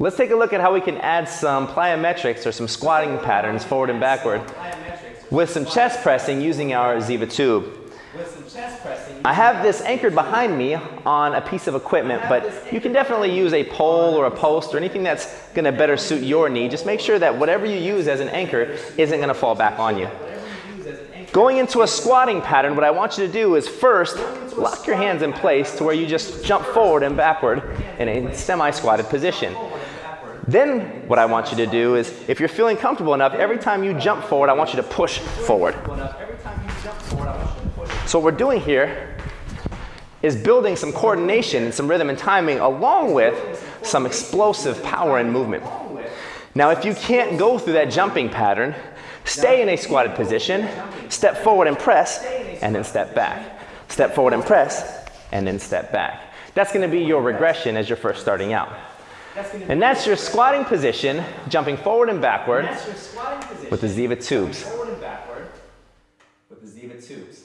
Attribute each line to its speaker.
Speaker 1: Let's take a look at how we can add some plyometrics or some squatting patterns forward and backward with some chest pressing using our Ziva tube. I have this anchored behind me on a piece of equipment, but you can definitely use a pole or a post or anything that's going to better suit your need. Just make sure that whatever you use as an anchor isn't going to fall back on you. Going into a squatting pattern, what I want you to do is first lock your hands in place to where you just jump forward and backward in a semi-squatted position. Then what I want you to do is, if you're feeling comfortable enough, every time you jump forward, I want you to push forward. So what we're doing here is building some coordination and some rhythm and timing along with some explosive power and movement. Now if you can't go through that jumping pattern, stay in a squatted position, step forward and press, and then step back. Step forward and press, and then step back. That's gonna be your regression as you're first starting out. And that's your squatting position, jumping forward and backward with the Ziva tubes.
Speaker 2: Forward and backward with the Ziva tubes.